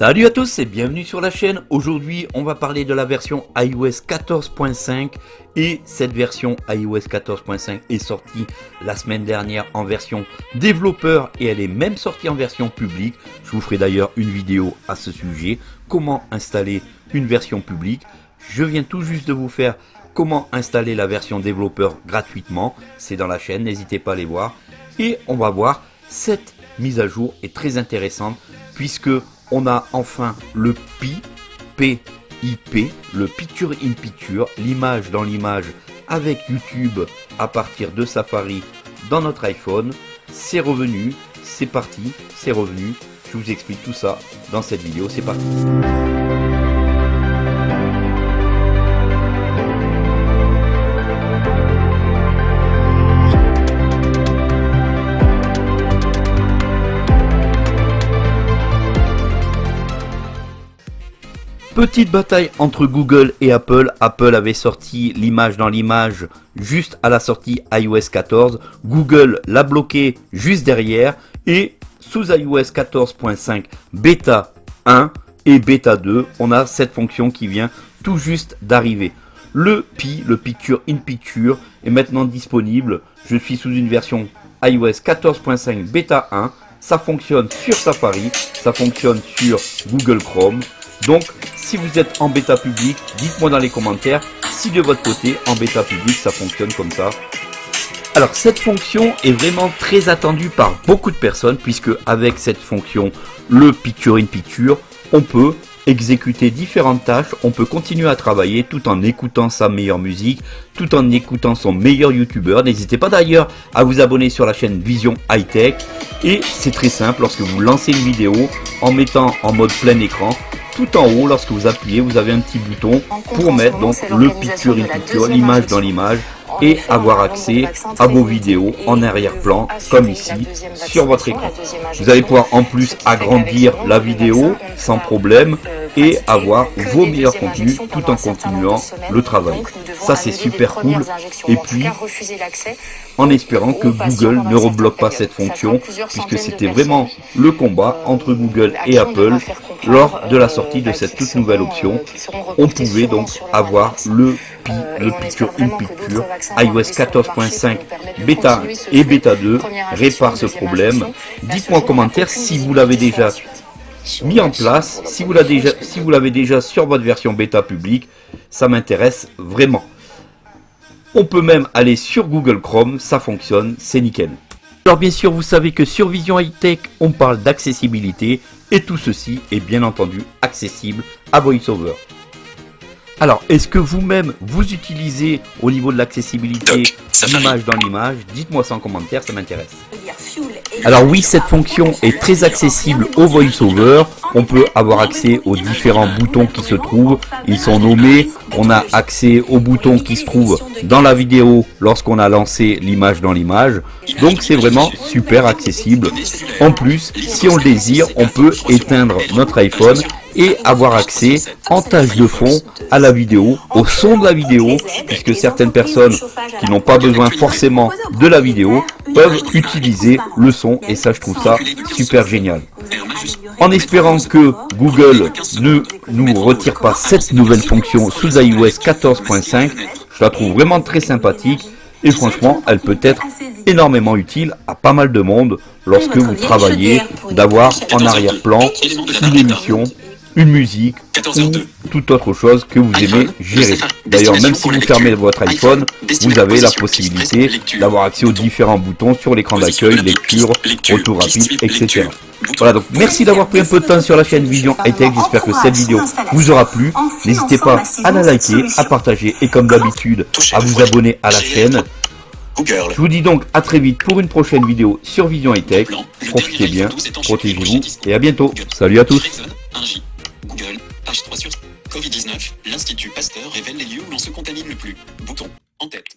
Salut à tous et bienvenue sur la chaîne. Aujourd'hui, on va parler de la version iOS 14.5 et cette version iOS 14.5 est sortie la semaine dernière en version développeur et elle est même sortie en version publique. Je vous ferai d'ailleurs une vidéo à ce sujet, comment installer une version publique? Je viens tout juste de vous faire comment installer la version développeur gratuitement. C'est dans la chaîne, n'hésitez pas à aller voir. Et on va voir cette mise à jour est très intéressante puisque on a enfin le PI, PIP, le Picture in Picture, l'image dans l'image avec YouTube à partir de Safari dans notre iPhone. C'est revenu, c'est parti, c'est revenu. Je vous explique tout ça dans cette vidéo, c'est parti. Petite bataille entre Google et Apple. Apple avait sorti l'image dans l'image juste à la sortie iOS 14. Google l'a bloqué juste derrière. Et sous iOS 14.5 bêta 1 et bêta 2, on a cette fonction qui vient tout juste d'arriver. Le Pi, le Picture in Picture, est maintenant disponible. Je suis sous une version iOS 14.5 bêta 1. Ça fonctionne sur Safari, ça fonctionne sur Google Chrome. Donc, si vous êtes en bêta public, dites-moi dans les commentaires si de votre côté, en bêta public, ça fonctionne comme ça. Alors, cette fonction est vraiment très attendue par beaucoup de personnes, puisque avec cette fonction, le Picture in Picture, on peut exécuter différentes tâches, on peut continuer à travailler tout en écoutant sa meilleure musique, tout en écoutant son meilleur youtubeur. N'hésitez pas d'ailleurs à vous abonner sur la chaîne Vision High Tech. Et c'est très simple, lorsque vous lancez une vidéo, en mettant en mode plein écran, tout en haut, lorsque vous appuyez, vous avez un petit bouton pour mettre donc le picture in picture, l'image dans l'image et avoir accès à vos vidéos en arrière-plan comme ici sur votre écran. Vous allez pouvoir en plus agrandir la vidéo sans problème et avoir vos meilleurs contenus tout en continuant le travail. Ça c'est super cool. Et puis, en espérant que Google ne rebloque pas cette fonction, puisque c'était vraiment le combat entre Google et Apple lors de la sortie de cette toute nouvelle option. On pouvait donc avoir le Pi, le Picture in Picture, iOS 14.5 bêta et bêta 2 répare ce problème. Dites-moi en commentaire si vous l'avez déjà mis en place, si vous l'avez déjà, si sur votre version bêta publique, ça m'intéresse vraiment. On peut même aller sur Google Chrome, ça fonctionne, c'est nickel. Alors bien sûr, vous savez que sur Vision High Tech, on parle d'accessibilité et tout ceci est bien entendu accessible à VoiceOver. Alors, est-ce que vous-même, vous utilisez au niveau de l'accessibilité l'image dans l'image? Dites-moi ça en commentaire, ça m'intéresse. Alors oui, cette fonction est très accessible au VoiceOver. On peut avoir accès aux différents boutons qui se trouvent. Ils sont nommés. On a accès aux boutons qui se trouvent dans la vidéo lorsqu'on a lancé l'image dans l'image. Donc c'est vraiment super accessible. En plus, si on le désire, on peut éteindre notre iPhone et avoir accès en tâche de fond à la vidéo, au son de la vidéo, puisque certaines personnes qui n'ont pas besoin forcément de la vidéo peuvent utiliser le son et ça je trouve ça super génial. En espérant que Google ne nous retire pas cette nouvelle fonction sous iOS 14.5, je la trouve vraiment très sympathique et franchement elle peut être énormément utile à pas mal de monde lorsque vous travaillez d'avoir en arrière-plan une émission une musique ou toute autre chose que vous aimez gérer. D'ailleurs, même si vous fermez votre iPhone, vous avez la possibilité d'avoir accès aux différents boutons sur l'écran d'accueil, lecture, retour rapide, etc. Voilà, donc merci d'avoir pris un peu de temps sur la chaîne Vision High Tech. J'espère que cette vidéo vous aura plu. N'hésitez pas à la liker, à partager et comme d'habitude, à vous abonner à la chaîne. Je vous dis donc à très vite pour une prochaine vidéo sur Vision High Tech. Profitez bien, protégez-vous et à bientôt. Salut à tous. Covid-19, l'Institut Pasteur révèle les lieux où l'on se contamine le plus. Bouton. En tête.